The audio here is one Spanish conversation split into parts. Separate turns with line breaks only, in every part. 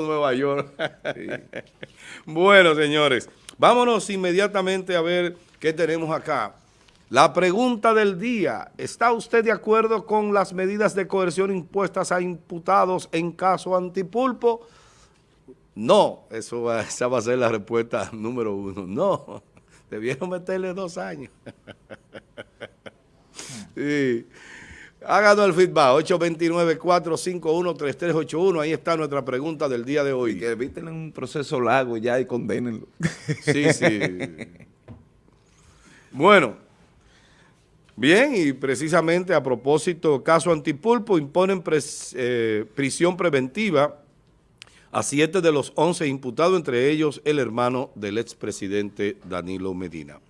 Nueva York. bueno, señores, vámonos inmediatamente a ver qué tenemos acá. La pregunta del día, ¿está usted de acuerdo con las medidas de coerción impuestas a imputados en caso antipulpo? No, eso esa va a ser la respuesta número uno. No, debieron meterle dos años. sí. Háganos el feedback, 829-451-3381. Ahí está nuestra pregunta del día de hoy.
que eviten un proceso largo ya y condénenlo.
Sí, sí. bueno, bien, y precisamente a propósito, caso Antipulpo, imponen eh, prisión preventiva a siete de los once imputados, entre ellos el hermano del expresidente Danilo Medina.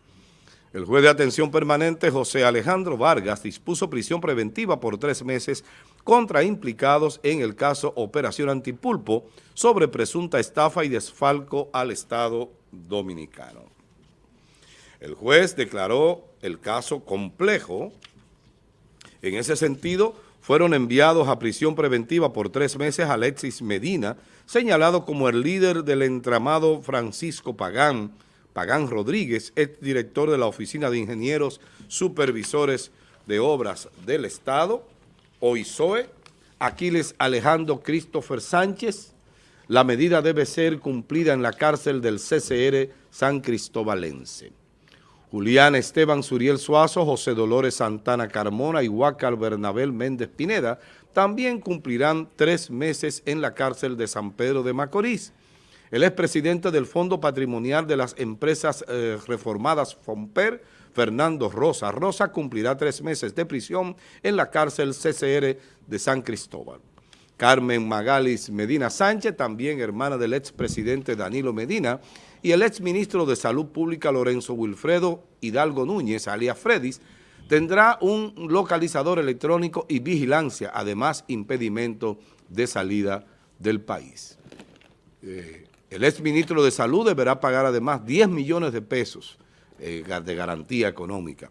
El juez de atención permanente José Alejandro Vargas dispuso prisión preventiva por tres meses contra implicados en el caso Operación Antipulpo sobre presunta estafa y desfalco al Estado Dominicano. El juez declaró el caso complejo. En ese sentido, fueron enviados a prisión preventiva por tres meses Alexis Medina, señalado como el líder del entramado Francisco Pagán, Pagán Rodríguez, ex director de la Oficina de Ingenieros Supervisores de Obras del Estado, OISOE, Aquiles Alejandro Christopher Sánchez. La medida debe ser cumplida en la cárcel del CCR San Cristóbalense. Julián Esteban Suriel Suazo, José Dolores Santana Carmona y Huacal Bernabel Méndez Pineda también cumplirán tres meses en la cárcel de San Pedro de Macorís. El expresidente del Fondo Patrimonial de las Empresas eh, Reformadas FOMPER, Fernando Rosa. Rosa cumplirá tres meses de prisión en la cárcel CCR de San Cristóbal. Carmen Magalis Medina Sánchez, también hermana del expresidente Danilo Medina, y el exministro de Salud Pública Lorenzo Wilfredo Hidalgo Núñez, alias Fredis, tendrá un localizador electrónico y vigilancia, además impedimento de salida del país. Eh, el exministro de Salud deberá pagar además 10 millones de pesos eh, de garantía económica.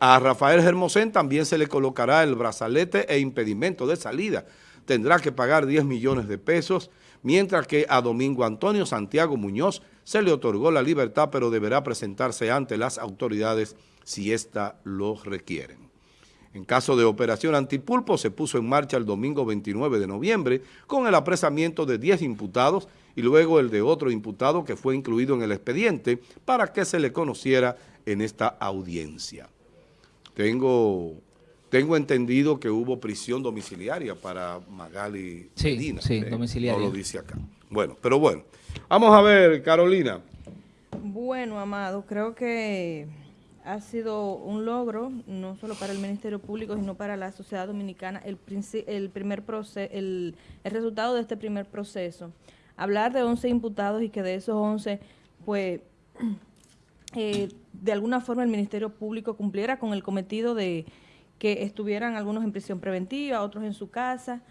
A Rafael Germosén también se le colocará el brazalete e impedimento de salida. Tendrá que pagar 10 millones de pesos, mientras que a Domingo Antonio Santiago Muñoz se le otorgó la libertad, pero deberá presentarse ante las autoridades si ésta lo requieren. En caso de operación antipulpo, se puso en marcha el domingo 29 de noviembre con el apresamiento de 10 imputados y luego el de otro imputado que fue incluido en el expediente para que se le conociera en esta audiencia. Tengo, tengo entendido que hubo prisión domiciliaria para Magali
sí,
Medina.
Sí, eh, domiciliaria.
No lo dice acá. Bueno, pero bueno. Vamos a ver, Carolina.
Bueno, Amado, creo que ha sido un logro, no solo para el Ministerio Público, sino para la sociedad dominicana, el, el, primer el, el resultado de este primer proceso. Hablar de 11 imputados y que de esos 11, pues, eh, de alguna forma el Ministerio Público cumpliera con el cometido de que estuvieran algunos en prisión preventiva, otros en su casa,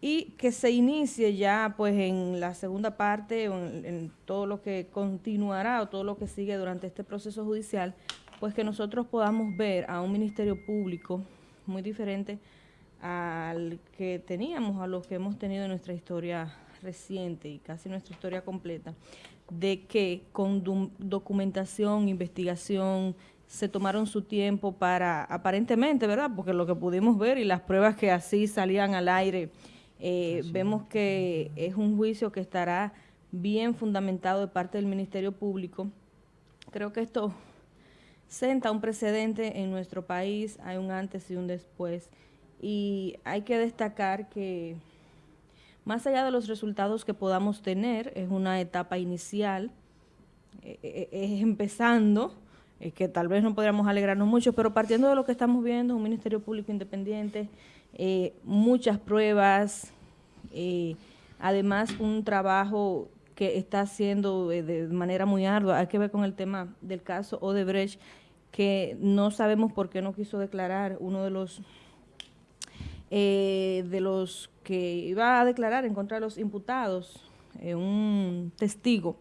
y que se inicie ya pues en la segunda parte, en, en todo lo que continuará o todo lo que sigue durante este proceso judicial, pues que nosotros podamos ver a un ministerio público muy diferente al que teníamos, a los que hemos tenido en nuestra historia reciente y casi nuestra historia completa, de que con documentación, investigación, se tomaron su tiempo para, aparentemente, ¿verdad? Porque lo que pudimos ver y las pruebas que así salían al aire, eh, vemos que es un juicio que estará bien fundamentado de parte del Ministerio Público. Creo que esto senta un precedente en nuestro país, hay un antes y un después. Y hay que destacar que más allá de los resultados que podamos tener, es una etapa inicial, eh, eh, es empezando, que tal vez no podríamos alegrarnos mucho, pero partiendo de lo que estamos viendo, un Ministerio Público Independiente, eh, muchas pruebas, además un trabajo que está haciendo de manera muy ardua, hay que ver con el tema del caso Odebrecht, que no sabemos por qué no quiso declarar uno de los eh, de los que iba a declarar en contra de los imputados, eh, un testigo.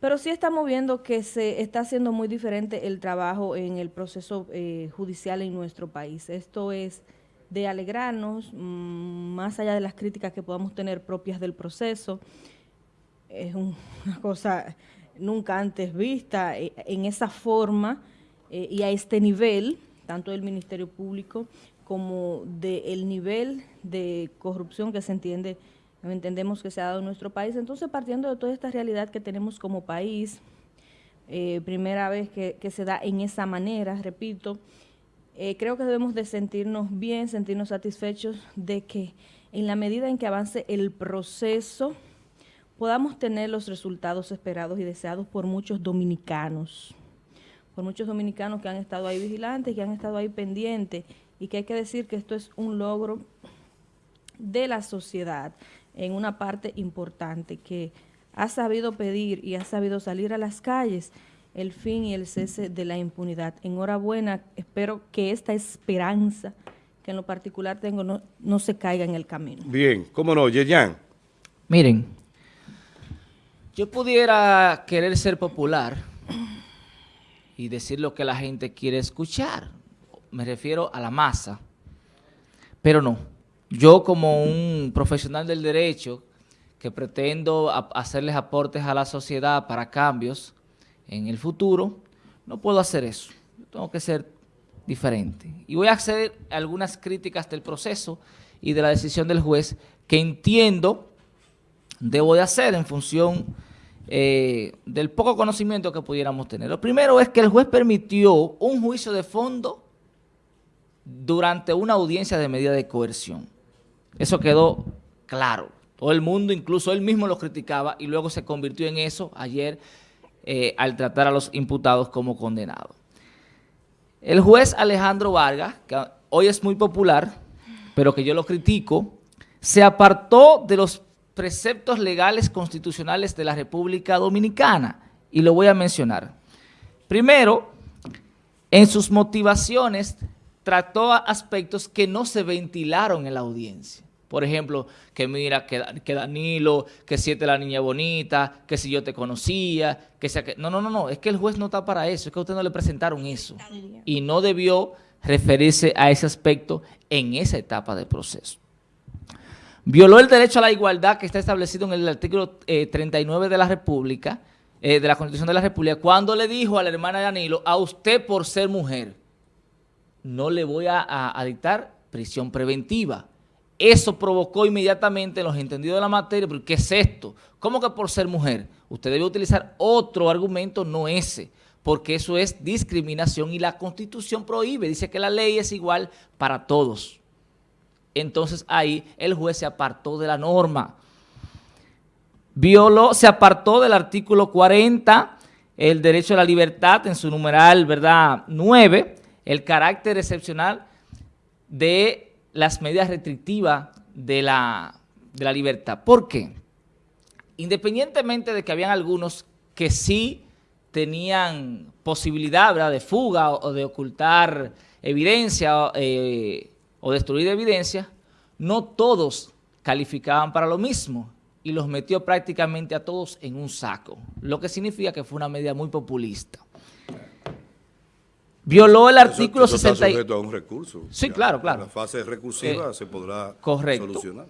Pero sí estamos viendo que se está haciendo muy diferente el trabajo en el proceso eh, judicial en nuestro país. Esto es de alegrarnos, mm, más allá de las críticas que podamos tener propias del proceso. Es un- una cosa nunca antes vista eh, en esa forma y a este nivel, tanto del Ministerio Público como del nivel de corrupción que se entiende, entendemos que se ha dado en nuestro país. Entonces, partiendo de toda esta realidad que tenemos como país, eh, primera vez que, se da en esa manera, repito, eh, creo que debemos de sentirnos bien, sentirnos satisfechos de que en la medida en que avance el proceso podamos tener los resultados esperados y deseados por muchos dominicanos, por muchos dominicanos que han estado ahí vigilantes, que han estado ahí pendientes y que hay que decir que esto es un logro de la sociedad en una parte importante que ha sabido pedir y ha sabido salir a las calles el fin y el cese de la impunidad. Enhorabuena, espero que esta esperanza que en lo particular tengo no, no se caiga en el camino.
Bien, cómo no, Yeyan.
Miren, yo pudiera querer ser popular y decir lo que la gente quiere escuchar. Me refiero a la masa. Pero no. Yo como un profesional del derecho que pretendo hacerles aportes a la sociedad para cambios en el futuro, no puedo hacer eso. Yo tengo que ser diferente. Y voy a hacer algunas críticas del proceso y de la decisión del juez que entiendo debo de hacer en función eh, del poco conocimiento que pudiéramos tener. Lo primero es que el juez permitió un juicio de fondo durante una audiencia de medida de coerción. Eso quedó claro. Todo el mundo, incluso él mismo lo criticaba y luego se convirtió en eso ayer eh, al tratar a los imputados como condenados. El juez Alejandro Vargas, que hoy es muy popular, pero que yo lo critico, se apartó de los preceptos legales constitucionales de la República Dominicana y lo voy a mencionar. Primero, en sus motivaciones trató aspectos que no se ventilaron en la audiencia. Por ejemplo, que mira, que, Danilo, que siete la niña bonita, que si yo te conocía, que sea que... No, no, no, no, es que el juez no está para eso, es que a usted no le presentaron eso. Y no debió referirse a ese aspecto en esa etapa del proceso. Violó el derecho a la igualdad que está establecido en el artículo eh, 39 de la República, eh, de la Constitución de la República, cuando le dijo a la hermana Danilo, a usted por ser mujer, no le voy a, dictar prisión preventiva. Eso provocó inmediatamente los entendidos de la materia, porque ¿qué es esto? ¿Cómo que por ser mujer? Usted debe utilizar otro argumento, no ese, porque eso es discriminación y la Constitución prohíbe, dice que la ley es igual para todos. Entonces ahí el juez se apartó de la norma. Violó, se apartó del artículo 40, el derecho a la libertad en su numeral, ¿verdad? 9, el carácter excepcional de las medidas restrictivas de la, libertad. ¿Por qué? Independientemente de que habían algunos que sí tenían posibilidad de fuga o, o de ocultar evidencia eh, o destruir evidencia, no todos calificaban para lo mismo y los metió prácticamente a todos en un saco, lo que significa que fue una medida muy populista. Violó el artículo
eso, eso está
60 y-
sujeto a un recurso.
Sí,
Ya,
claro, claro.
En la fase recursiva
Eh,
se podrá
correcto.
solucionar.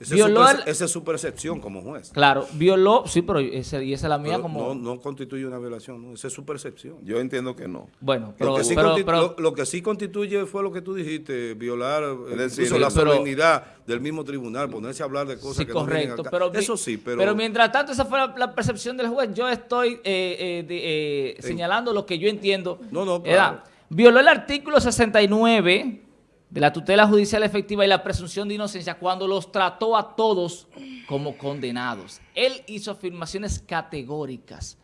Esa es,
Violó
su esa es su percepción como juez.
Claro, violó, sí, pero esa, y esa es la mía
Pero
como...
no, no constituye una violación, ¿no? esa es su percepción.
Yo entiendo que no.
Bueno, pero,
lo, que sí
pero-
constitu-
pero-
lo- lo que sí constituye fue lo que tú dijiste, violar eh,
Es decir,
la
pero-
solemnidad del mismo tribunal, ponerse a hablar de cosas
Sí,
que no
correcto.
acá.
Pero,
Eso sí, pero...
mientras tanto, esa fue la, la percepción del juez. Yo estoy eh, eh, de- eh, señalando lo que yo entiendo.
No, no,
Era,
claro.
violó el artículo 69 de la tutela judicial efectiva y la presunción de inocencia cuando los trató a todos como condenados. Él hizo afirmaciones categóricas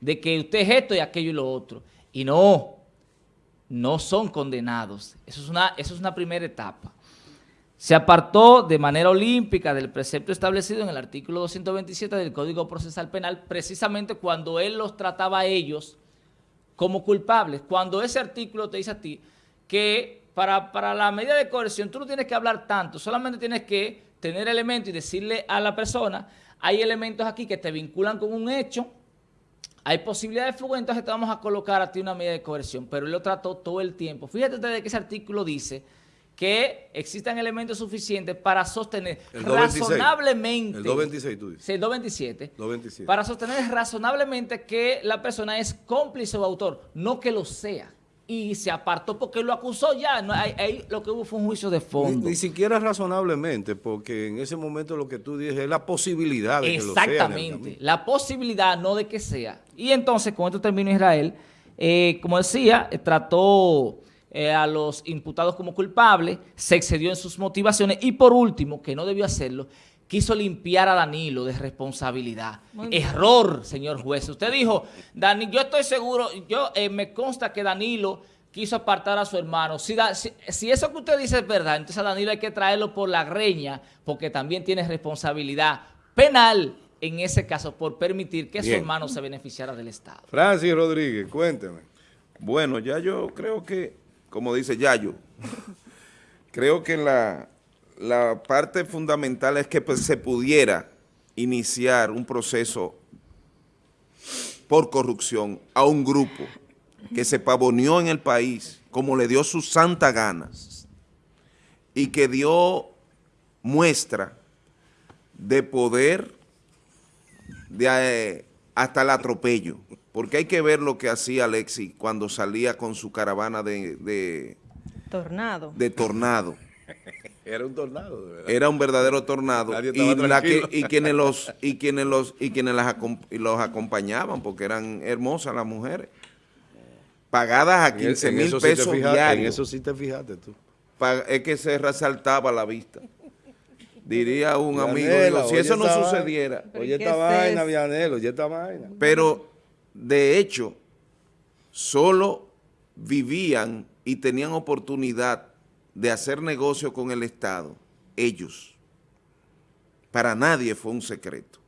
de que usted es esto y aquello y lo otro. Y no, no son condenados. Eso es una, eso es una primera etapa. Se apartó de manera olímpica del precepto establecido en el artículo 227 del Código Procesal Penal, precisamente cuando él los trataba a ellos como culpables. Cuando ese artículo te dice a ti que para, para la medida de coerción tú no tienes que hablar tanto, solamente tienes que tener elementos y decirle a la persona, hay elementos aquí que te vinculan con un hecho, hay posibilidad de fuga, entonces te vamos a colocar a ti una medida de coerción, pero él lo trató todo el tiempo. Fíjate ustedes que ese artículo dice que existan elementos suficientes para sostener
El 226.
razonablemente...
El 226 tú dices.
Sí, el 227.
227.
Para sostener razonablemente que la persona es cómplice o autor, no que lo sea. Y se apartó porque lo acusó ya. No, ahí, ahí lo que hubo fue un juicio de fondo.
ni siquiera razonablemente, porque en ese momento lo que tú dices es la posibilidad de que lo sea.
Exactamente. La posibilidad, no de que sea. Y entonces, con esto termino Israel. eh, como decía, eh, trató eh, a los imputados como culpables, se excedió en sus motivaciones y por último, que no debió hacerlo, quiso limpiar a Danilo de responsabilidad. Error, señor juez. Usted dijo, Dani, yo estoy seguro, yo eh, me consta que Danilo quiso apartar a su hermano. Si, da- si, si eso que usted dice es verdad, entonces a Danilo hay que traerlo por la greña, porque también tiene responsabilidad penal en ese caso por permitir que su hermano se beneficiara del Estado.
Francis Rodríguez, cuénteme.
Bueno, ya yo creo que, como dice Yayo, creo que la, la parte fundamental es que pues, se pudiera iniciar un proceso por corrupción a un grupo que se pavoneó en el país como le dio su santa gana y que dio muestra de poder de, eh, hasta el atropello. Porque hay que ver lo que hacía Alexis cuando salía con su caravana de, de-
Tornado.
de tornado.
Era un tornado, de verdad.
Era un verdadero tornado. Y,
estaba
la que-
tranquilo.
y quienes los y quienes los y quienes las y los acompañaban, porque eran hermosas las mujeres. Pagadas a
En el-
15
en
mil
sí
pesos
fijaste,
diarios.
En eso sí te fijaste tú.
Es que se resaltaba la vista. Diría un amigo,
Vianela,
digo, si eso no sucediera,
Oye
¿qué
esta
es
vaina? Vianelo, oye esta vaina.
pero de hecho, solo vivían y tenían oportunidad de hacer negocio con el Estado, ellos. Para nadie fue un secreto.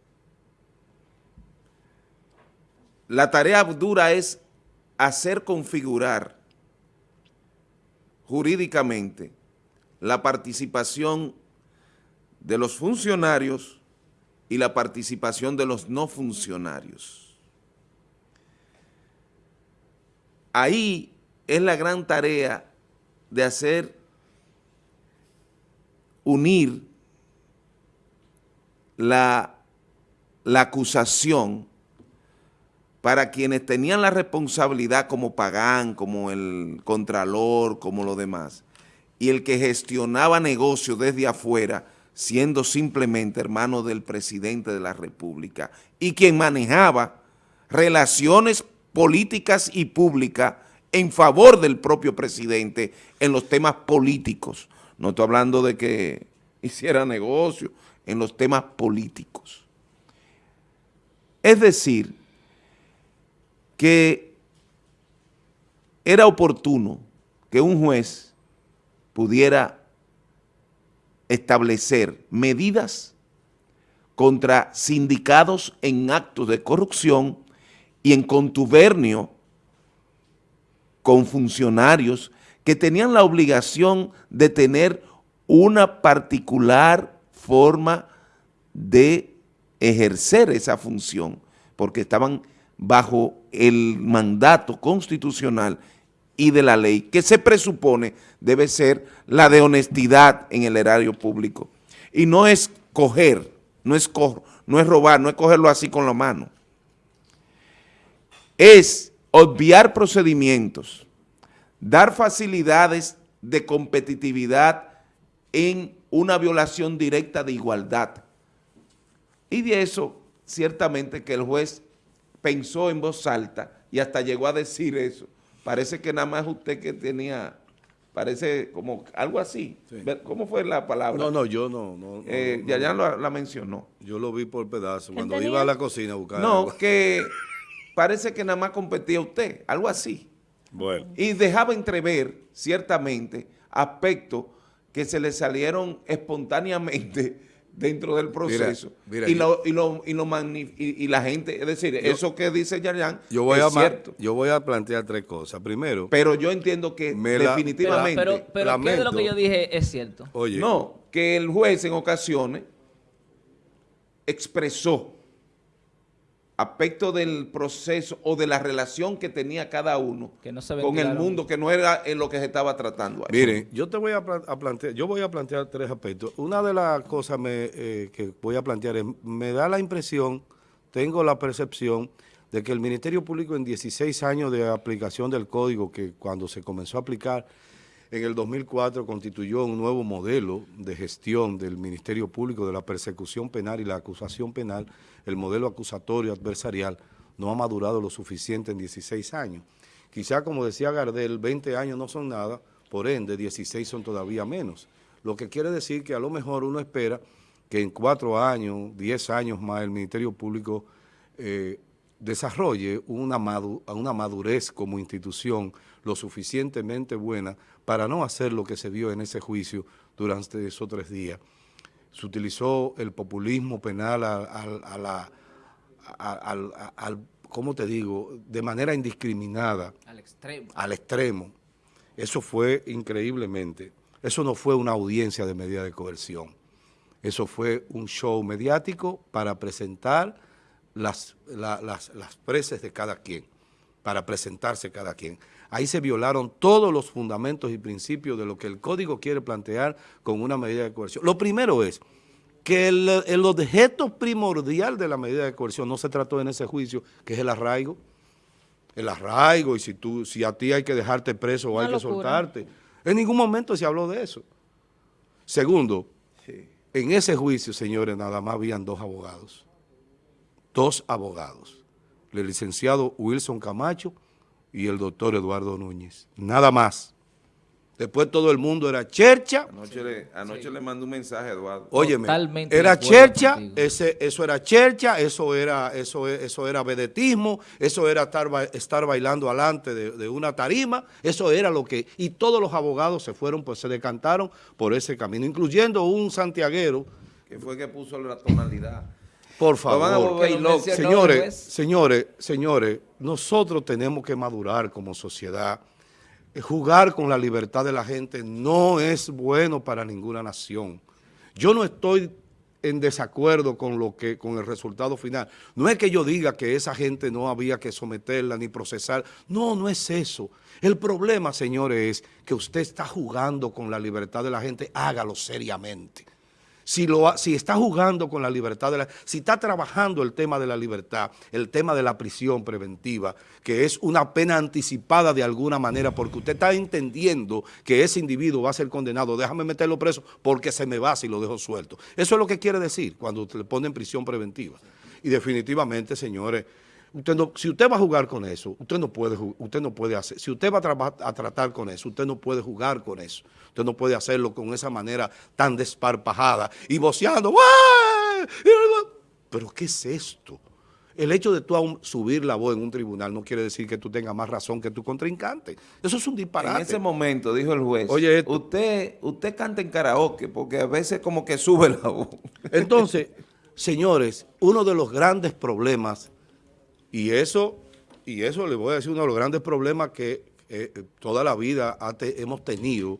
La tarea dura es hacer configurar jurídicamente la participación de los funcionarios y la participación de los no funcionarios. Ahí es la gran tarea de hacer unir la, la acusación para quienes tenían la responsabilidad como Pagán, como el Contralor, como los demás, y el que gestionaba negocios desde afuera, siendo simplemente hermano del presidente de la República, y quien manejaba relaciones políticas y públicas en favor del propio presidente en los temas políticos. No estoy hablando de que hiciera negocio, en los temas políticos. Es decir, que era oportuno que un juez pudiera establecer medidas contra sindicados en actos de corrupción y en contubernio con funcionarios que tenían la obligación de tener una particular forma de ejercer esa función, porque estaban bajo el mandato constitucional y de la ley, que se presupone debe ser la de honestidad en el erario público. Y no es coger, no es, no es robar, no es cogerlo así con la mano. Es obviar procedimientos, dar facilidades de competitividad en una violación directa de igualdad. Y de eso, ciertamente que el juez pensó en voz alta y hasta llegó a decir eso. Parece que nada más usted que tenía, parece como algo así.
Sí.
Ver, ¿Cómo fue la palabra?
No, no, yo no. no, no,
Eh,
no, no.
la, la mencionó.
Yo lo vi por pedazos cuando
tenía?
iba a la cocina a buscar
No,
agua.
que parece que nada más competía usted, algo así.
Bueno,
Y dejaba entrever, ciertamente, aspectos que se le salieron espontáneamente dentro del proceso.
mira,
y,
yo-
lo, y, lo, y, lo magni- y, y la gente, es decir, eso que dice Yayan
yo voy,
es
a,
cierto.
yo voy a plantear tres cosas. Primero,
Pero yo entiendo que
Me la-
Pero,
definitivamente,
pero, pero ¿qué de lo que yo dije es cierto?
oye,
no, que el juez en ocasiones expresó aspectos del proceso o de la relación que tenía cada uno
Que no se
con el mundo, que no era en lo que se estaba tratando ahí.
Miren, yo te voy a, pla- a plantear, yo voy a plantear tres aspectos. Una de las cosas me, eh, que voy a plantear es, me da la impresión, tengo la percepción de que el Ministerio Público en 16 años de aplicación del código, que cuando se comenzó a aplicar en el 2004 constituyó un nuevo modelo de gestión del Ministerio Público de la persecución penal y la acusación penal, el modelo acusatorio adversarial no ha madurado lo suficiente en 16 años. Quizá, como decía Gardel, 20 años no son nada, por ende 16 son todavía menos. Lo que quiere decir que a lo mejor uno espera que en cuatro años, 10 años más el Ministerio Público eh, desarrolle una, madu- una madurez como institución lo suficientemente buena para no hacer lo que se vio en ese juicio durante esos tres días. Se utilizó el populismo penal a, a- a la, al- ¿cómo te digo?, de manera indiscriminada
Al extremo.
al extremo. Eso fue increíblemente. Eso no fue una audiencia de medida de coerción. Eso fue un show mediático para presentar las, la- las, las preces de cada quien, para presentarse cada quien. Ahí se violaron todos los fundamentos y principios de lo que el código quiere plantear con una medida de coerción. Lo primero es que el, el objeto primordial de la medida de coerción no se trató en ese juicio, que es el arraigo el arraigo y si tú si a ti hay que dejarte preso o
Una
hay que soltarte. En ningún momento se habló de eso. Segundo, en ese juicio, señores, nada más habían dos abogados. Dos abogados. El licenciado Wilson Camacho y el doctor Eduardo Núñez. Nada más. Después todo el mundo era chercha.
Anoche, le, anoche le mandé un mensaje a Eduardo.
Óyeme,
Totalmente de
era chercha, ese, eso era chercha, eso era, eso, eso era vedetismo, eso era estar, estar bailando alante de, de una tarima, eso era lo que, y todos los abogados se fueron, pues se decantaron por ese camino, incluyendo un santiaguero,
que fue que puso la tonalidad.
Por
Lo van a
favor.
volver loco.
Señores, señores, señores, nosotros tenemos que madurar como sociedad. Eh, Jugar con la libertad de la gente no es bueno para ninguna nación. Yo no estoy en desacuerdo con lo que con el resultado final. No es que yo diga que esa gente no había que someterla ni procesar. No, no es eso. El problema, señores, es que usted está jugando con la libertad de la gente, hágalo seriamente si, está jugando con la libertad, de la, si está trabajando el tema de la libertad, el tema de la prisión preventiva, que es una pena anticipada de alguna manera, porque usted está entendiendo que ese individuo va a ser condenado, déjame meterlo preso porque se me va si lo dejo suelto. Eso es lo que quiere decir cuando le pone en prisión preventiva. Y definitivamente, señores, usted no- si usted va a jugar con eso, usted no puede, usted no puede hacer, si usted va a, tratar con eso, usted no puede jugar con eso. Usted no puede hacerlo con esa manera tan desparpajada y voceando. Pero ¿qué es esto? El hecho de tú aún subir la voz en un tribunal no quiere decir que tú tengas más razón que tu contrincante. Eso es un disparate.
En ese momento dijo el juez,
Oye, esto.
usted, usted canta en karaoke porque a veces como que sube la voz.
Entonces, señores, uno de los grandes problemas, y eso, y eso le voy a decir, uno de los grandes problemas que eh, eh, toda la vida te- hemos tenido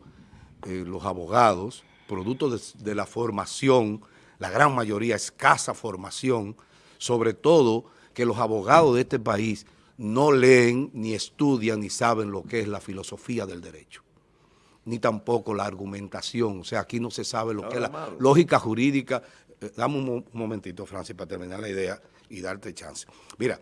eh, los abogados, producto de, de la formación, la gran mayoría escasa formación, sobre todo que los abogados de este país no leen, ni estudian, ni saben lo que es la filosofía del derecho ni tampoco la argumentación. O sea, aquí no se sabe lo que es la
malo.
lógica jurídica. Eh, dame un, mo- un momentito, Francis, para terminar la idea y darte chance. Mira,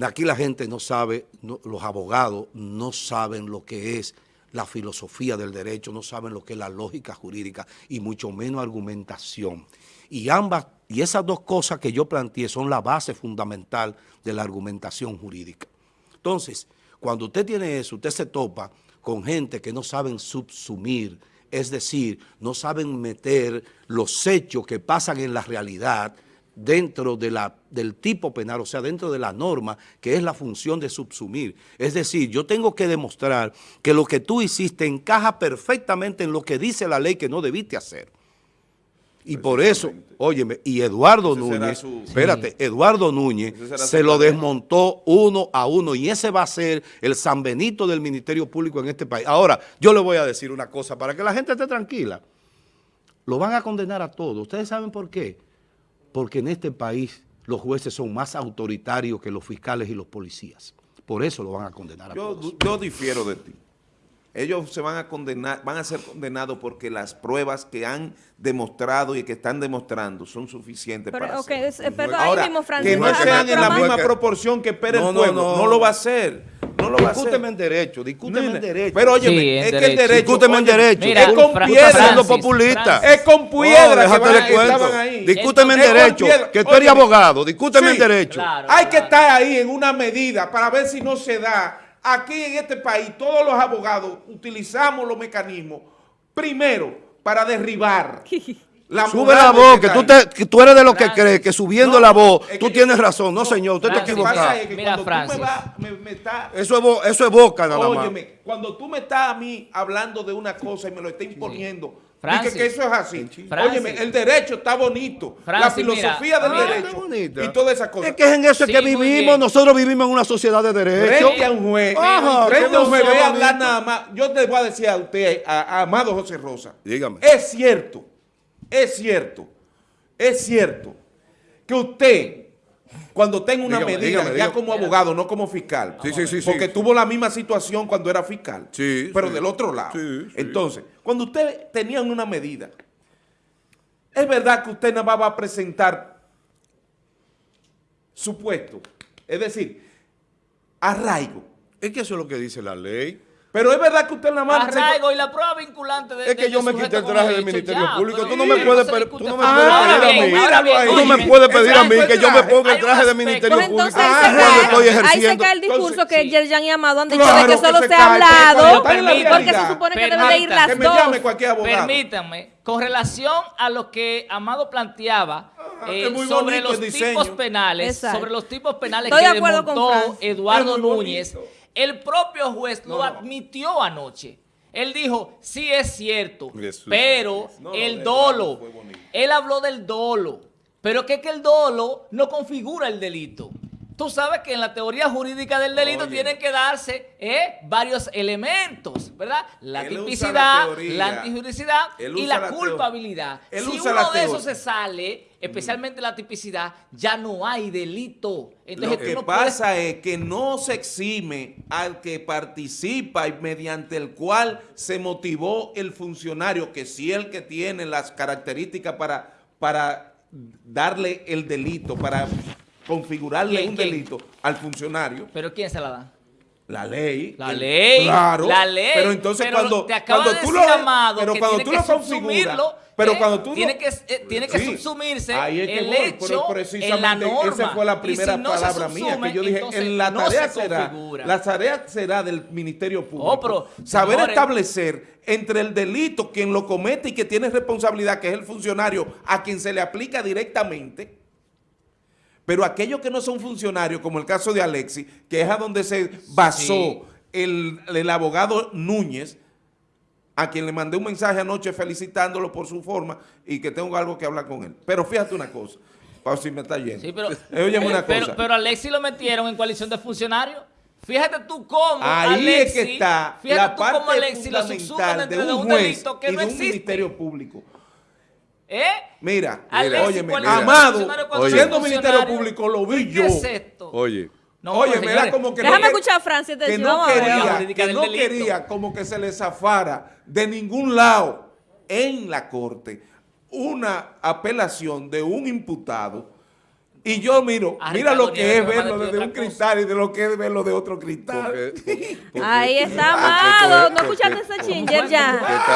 aquí la gente no sabe, los abogados no saben lo que es la filosofía del derecho, no saben lo que es la lógica jurídica y mucho menos argumentación. Y ambas, y esas dos cosas que yo planteé son la base fundamental de la argumentación jurídica. Entonces, cuando usted tiene eso, usted se topa con gente que no saben subsumir, es decir, no saben meter los hechos que pasan en la realidad dentro de la, del tipo penal, o sea, dentro de la norma, que es la función de subsumir. Es decir, yo tengo que demostrar que lo que tú hiciste encaja perfectamente en lo que dice la ley que no debiste hacer. Y por eso, óyeme, y Eduardo Núñez,
su-
espérate, Eduardo Núñez se lo desmontó uno a uno y ese va a ser el San Benito del Ministerio Público en este país. Ahora, yo le voy a decir una cosa para que la gente esté tranquila. Lo van a condenar a todos. ¿Ustedes saben por qué? Porque en este país los jueces son más autoritarios que los fiscales y los policías. Por eso lo van a condenar a
Yo,
todos.
yo difiero de ti. Ellos se van a condenar, van a ser condenados porque las pruebas que han demostrado y que están demostrando son suficientes
Pero,
para
ok,
hacerlo.
es- eh, pero
Ahora,
ahí mismo,
que no sean en la misma proporción que
No, no,
pueblo, no,
no.
lo va a hacer, no lo va a hacer.
Discúteme en derecho, discúteme en derecho.
Pero oye,
Sí, en
es que el
derecho.
discúteme en derecho.
Mira,
es con
Fra-
piedra,
Estás siendo
Francis,
populista.
Francis.
es con piedra que,
déjate
van-
de
que estaban ahí.
Discúteme en derecho, que tú eres abogado, discúteme en derecho.
Hay que estar ahí en una medida para ver si no se da. Aquí en este país todos los abogados utilizamos los mecanismos primero para derribar la
Sube la voz, que tú, te, que tú eres de los que crees que subiendo
No,
la voz, tú
que-
tienes razón. No, señor, usted está
Francis,
Lo que pasa
equivocado.
es que
Mira,
cuando
Francis.
tú me, vas, me, me estás
Eso es, bo- eso es boca nada más.
Óyeme, cuando tú me estás a mí hablando de una cosa y me lo estás imponiendo,
Francis.
dije que eso es así.
Francis.
Óyeme, el derecho está bonito, la filosofía
mira,
del
mira.
derecho y todas esas cosas.
Es que es en eso
Sí,
que vivimos. Nosotros vivimos en una sociedad de derecho.
Frente a un juez,
Ajá,
frente a un juez, ve a hablar nada más. Yo te voy a decir a usted, a, a Amado José Rosa.
Dígame.
Es cierto, es cierto, es cierto que usted, cuando tenga una
Dígame,
medida,
dígame,
ya
dígame.
como abogado, no como fiscal,
Sí, sí, sí,
porque tuvo la misma situación cuando era fiscal,
Sí,
pero del otro lado. Entonces, cuando usted tenía una medida, es verdad que usted nada más va a presentar supuesto, es decir, arraigo.
Es que eso es lo que dice la ley.
Pero es verdad que usted nada más...
Arraigo y la prueba vinculante de
Es que
de-
yo
de
me quité el traje
el
del Ministerio
ya,
Público.
pero
Tú no me puedes tú no me pedir a mí.
bien,
Tú
no me puedes pedir a mí que yo me ponga el traje del Ministerio
Pues
Público
Ah,
cuando
ahí se cae el discurso que. Yerjan y Amado han dicho de que solo
se
ha hablado, porque se supone que deben
Permita,
de ir las
que me
dos.
llame cualquier abogado.
Permítanme, con relación a lo que Amado planteaba eh,
es muy
sobre los tipos penales, sobre los tipos penales
de
que
acuerdo Francis.
Eduardo Núñez,
bonito.
El propio juez lo
no.
admitió anoche. Él dijo, sí es cierto,
Jesús.
pero
No,
el dolo, él habló del dolo, pero que es que el dolo no configura el delito. Tú sabes que en la teoría jurídica del delito
Oye.
tienen que darse eh, varios elementos, ¿verdad? La
Él la
tipicidad, la antijuricidad
Él
y la,
la
culpabilidad.
Él
si uno
la
de esos se sale, especialmente la tipicidad, ya no hay delito. Entonces,
Lo que
no puedes-
pasa es que no se exime al que participa y mediante el cual se motivó el funcionario, que sí el que tiene las características para, para darle el delito, para configurarle
¿Quién,
un
quién?
delito al funcionario.
Pero ¿quién se la da?
La ley.
La ley,
Claro.
la ley.
Pero entonces
Pero
cuando,
te
cuando
de
tú lo,
Amado,
pero
que
cuando
tiene
tú
que
lo configuras, pero
¿eh?
cuando tú lo-
tiene que, eh, tiene que
Sí.
subsumirse
Ahí es que
el
voy,
hecho
pero
en la
precisamente
norma.
Esa fue la primera
si no
palabra mía que yo dije, en la
no
tarea
se
será,
configura.
la tarea será del Ministerio Público,
Oh, pero,
saber
señores.
establecer entre el delito quien lo comete y que tiene responsabilidad, que es el funcionario a quien se le aplica directamente, pero aquellos que no son funcionarios, como el caso de Alexis, que es a donde se basó
Sí.
el, el abogado Núñez, a quien le mandé un mensaje anoche felicitándolo por su forma y que tengo algo que hablar con él. Pero fíjate una cosa, para si me está yendo.
Sí, pero,
Eh, óyeme una
pero,
cosa.
pero a Alexis lo metieron en coalición de funcionarios. Fíjate tú cómo
Ahí
Alexis,
es que está
fíjate
la
tú cómo
parte
Alexis lo subsumen
fundamental
dentro
de
de
un
un
juez
delito que
y
no
de un
existe.
ministerio público.
¿Eh?
Mira,
Alexis,
óyeme,
¿cuál es el
Amado,
Oye.
siendo ministerio público, lo vi
¿Qué
yo.
es esto?
Oye,
No,
Oye, me da como que
Déjame
no,
escuchar a Francis.
que no quería, que no quería como que se le zafara de ningún lado en la corte una apelación de un imputado y yo miro, mira lo que es verlo desde un
cosa.
cristal y de lo que es verlo de otro cristal.
porque- porque-
Ahí está Amado. No escuchaste ese
¿Cómo
chinger ya.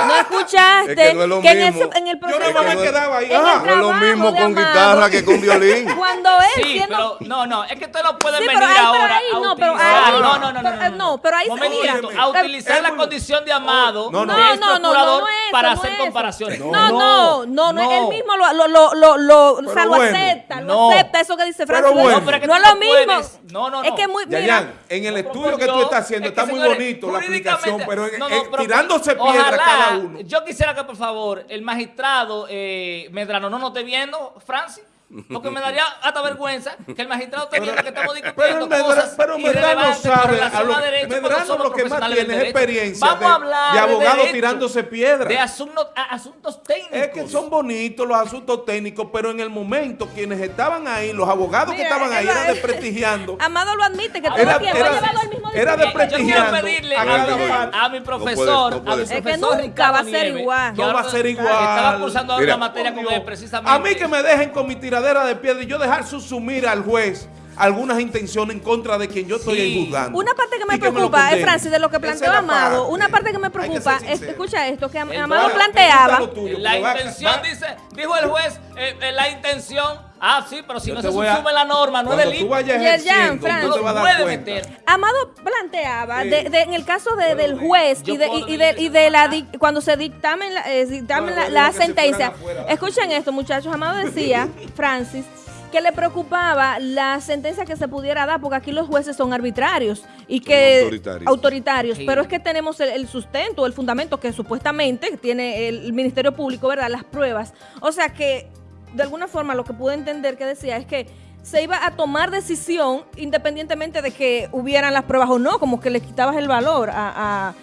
No escuchaste
Es que no es lo
que en,
mismo.
ese- en el
Yo
proceso.
más
no
me
es-
quedaba ahí. ah,
No es lo mismo con
Amado.
guitarra que con violín.
Cuando él
Sí,
siendo...
pero no, no, es que ustedes no pueden
Sí,
venir
pero
ahora
ahí,
a
no, pero
utilizar,
ahí-
no, no, no, no,
pero, eh, no, pero ahí-
Momentito,
mira,
a utilizar la condición de Amado
No, no.
No, no, es eso,
para
no
hacer
eso.
comparaciones.
No, no, no, no, él mismo lo, lo, lo, lo, lo, o sea, lo
bueno,
acepta, lo
no.
acepta, eso que dice
Pero
Francis.
bueno.
No, pero es que
no es lo
no
mismo.
puedes. No, no,
Es
no.
que muy, mira,
Yayan, en el
No,
estudio que tú estás haciendo
es que,
está muy
señores,
bonito la
jurídicamente-
pero, en-
no, no, pero
tirándose piedra
ojalá,
cada uno.
Yo quisiera que, por favor, el magistrado eh, Medrano no nos esté viendo, Francis, Porque me daría hasta vergüenza que el magistrado viendo que estamos
Pero,
discutiendo
Medra-
cosas
pero Medrano sabe,
relación
a lo,
a derecho,
Medrano lo que más
profesionales
tiene es experiencia
Vamos
de,
a hablar
de abogados tirándose piedras.
De asuntos, a- asuntos técnicos.
Es que son bonitos los asuntos técnicos, pero en el momento quienes estaban ahí, los abogados que estaban ahí, eran desprestigiando.
Amado lo admite, que todo
Era-
el tiempo
era-
ha llevado mismo
era
discurso.
de
Eh, yo quiero pedirle
a
mi,
parte.
a mi profesor,
no puede
a mi
ser.
Es que
profesor
nunca va a ser igual.
No va a ser
que
igual.
Estaba cursando una materia con él precisamente.
A mí que me dejen con mi tiradera de piedra y yo dejar subsumir al juez algunas intenciones en contra de quien yo estoy
Sí.
juzgando.
Una parte que me preocupa, es
condenen.
Francis, de lo que planteó
la
Amado,
parte.
una parte que me
que
preocupa, es,
sincero.
escucha esto, que Amado planteaba,
tuyo,
La intención,
va-
dice, dijo el juez, eh, eh, la intención, ah, sí, pero si
Yo
no se subsume la norma, no es delito.
tú vayas tú te vas a dar cuenta.
meter.
Amado planteaba,
Sí.
de, de- en el caso de, del juez y de, y, y de, y de la dic-
decir-
cuando se dictamen la, eh, dictamen
No,
la,
no,
la
no, que se
sentencia. Escuchen esto, muchachos. Amado decía, Francis, que le preocupaba la sentencia que se pudiera dar, porque aquí los jueces son arbitrarios y que
autoritarios.
autoritarios,
Sí.
pero es que tenemos el, el sustento, el fundamento que supuestamente tiene el Ministerio Público, ¿verdad? Las pruebas. O sea que, de alguna forma, lo que pude entender que decía es que se iba a tomar decisión independientemente de que hubieran las pruebas o no, como que le quitabas el valor a... a-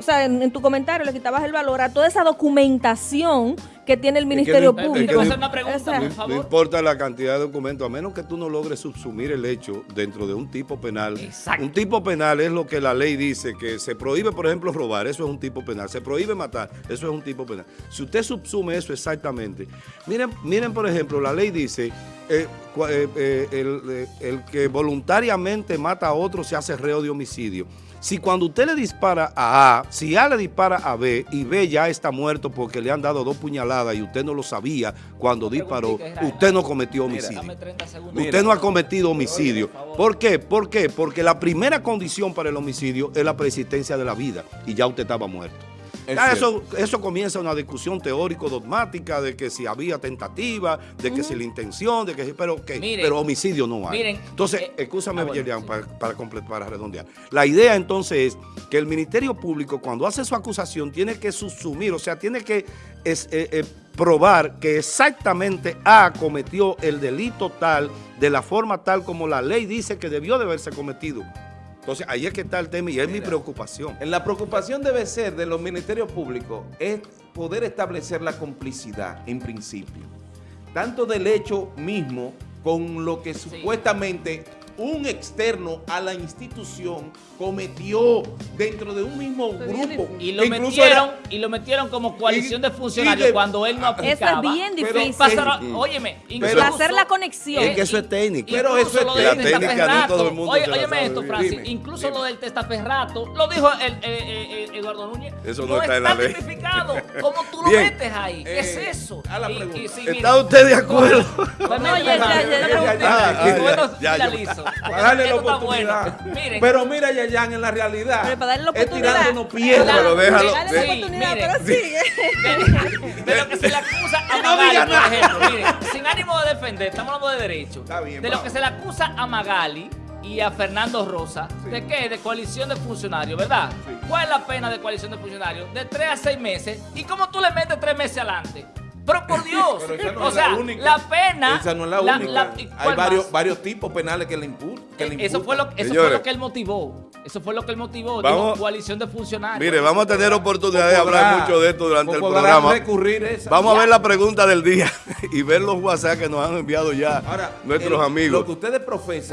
o sea, en, en tu comentario le quitabas el valor a toda esa documentación que tiene el
que
Ministerio
no-
Público.
No-
hacer una pregunta,
O sea,
por
No,
favor.
no importa la cantidad de documentos, a menos que tú no logres subsumir el hecho dentro de un tipo penal.
Exacto.
Un tipo penal es lo que la ley dice, que se prohíbe, por ejemplo, robar, eso es un tipo penal. Se prohíbe matar, eso es un tipo penal. Si usted subsume eso exactamente, miren, miren por ejemplo, la ley dice, eh, eh, eh, el, eh, el que voluntariamente mata a otro se hace reo de homicidio. Si cuando usted le dispara a A, si A le dispara a B y B ya está muerto porque le han dado dos puñaladas y usted no lo sabía cuando disparó, usted no cometió homicidio.
30 segundos.
Usted no ha cometido homicidio.
¿Por
qué? ¿Por qué? Porque la primera condición para el homicidio es la persistencia de la vida y ya usted estaba muerto. Ya
cierto.
eso, eso comienza una discusión teórico-dogmática de que si había tentativa, de que si la intención, de que si- pero,
Miren,
pero homicidio no hay.
miren,
entonces,
eh,
escúchame,
ah, bueno,
Yerian,
sí.
para, para, comple- para redondear. La idea entonces es que el Ministerio Público, cuando hace su acusación, tiene que subsumir, o sea, tiene que es, eh, eh, probar que exactamente A cometió el delito tal, de la forma tal como la ley dice que debió de haberse cometido. Entonces, ahí es que está el tema y es mi preocupación.
En la preocupación debe ser de los ministerios públicos es poder establecer la complicidad en principio, tanto del hecho mismo con lo que supuestamente un externo a la institución cometió dentro de un mismo
es
grupo.
Y lo metieron,
era-
y lo metieron como coalición
y-
de funcionarios
y de-
cuando él no
Eso es
aplicaba.
bien
Pero-
difícil.
Pasaron-
Mm.
óyeme,
Pero-
incluso-
hacer la conexión.
Es que eso es técnico.
Pero eso es
lo del
La técnica no
testaferrato,
todo el mundo
oye, óyeme
sabe
esto. Francis,
Dime,
incluso
dime.
lo del testaferrato, lo dijo el, eh, eh, eh, Eduardo Núñez.
Eso no está en la ley.
¿Cómo tú lo
Bien.
metes ahí? ¿Qué es
Eh,
eso?
a la
Y- y
pregunta.
sí,
¿Está usted de acuerdo?
pues,
No, ya, ya, ya,
ya,
preguntita,
ya,
ya,
y bueno, finalizo,
Para darle la oportunidad.
bueno.
Pero mira, Yayan, en la realidad
Pero para darle la
es
oportunidad.
tirándonos piedras.
Pero déjalo.
Dale la
Sí,
oportunidad,
mire.
pero sigue.
de, de lo que se le acusa a
no
Magali, por ejemplo, miren, sin ánimo de defender, estamos hablando de derecho.
Está bien,
de lo que se le acusa a Magali y a Fernando Rosa, ¿de qué? De coalición de funcionarios, ¿verdad?
Sí.
¿Cuál es la pena de coalición de funcionarios? De tres a seis meses. ¿Y cómo tú le metes tres meses adelante? Pero por Dios,
Pero esa no
o sea,
la única.
la pena...
Esa no es la, única.
¿y
Hay varios,
más?
varios tipos penales que le. Que le
Eh, Eso fue, lo, eso fue lo que él motivó. Eso fue lo que él motivó.
Vamos-
coalición de funcionarios.
Mire, vamos a tener oportunidad de
Podrá-
hablar mucho de esto durante el programa.
recurrir esa.
Vamos a ver la pregunta del día y ver los WhatsApp que nos han enviado ya
Ahora,
nuestros
el-
amigos.
Lo que ustedes profesan.